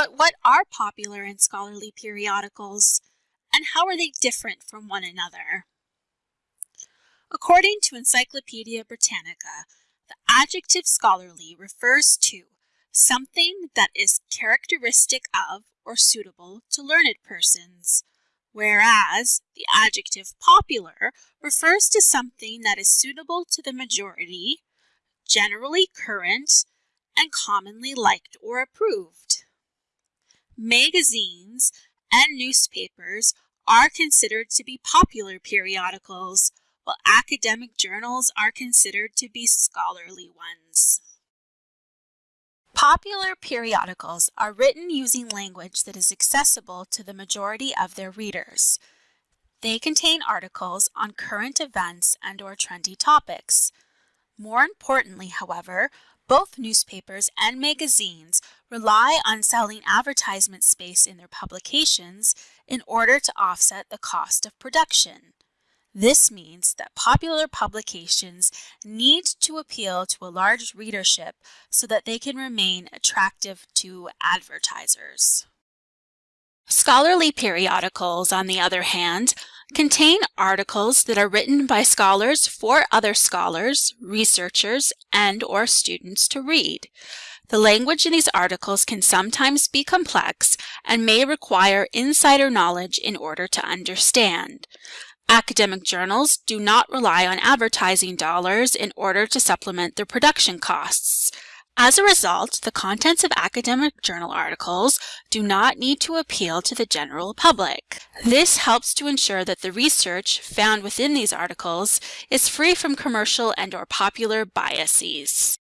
But what are popular and scholarly periodicals, and how are they different from one another? According to Encyclopedia Britannica, the adjective scholarly refers to something that is characteristic of or suitable to learned persons, whereas the adjective popular refers to something that is suitable to the majority, generally current, and commonly liked or approved. Magazines and newspapers are considered to be popular periodicals, while academic journals are considered to be scholarly ones. Popular periodicals are written using language that is accessible to the majority of their readers. They contain articles on current events and or trendy topics. More importantly, however, both newspapers and magazines rely on selling advertisement space in their publications in order to offset the cost of production. This means that popular publications need to appeal to a large readership so that they can remain attractive to advertisers. Scholarly periodicals, on the other hand, contain articles that are written by scholars for other scholars, researchers, and or students to read. The language in these articles can sometimes be complex and may require insider knowledge in order to understand. Academic journals do not rely on advertising dollars in order to supplement their production costs. As a result, the contents of academic journal articles do not need to appeal to the general public. This helps to ensure that the research found within these articles is free from commercial and or popular biases.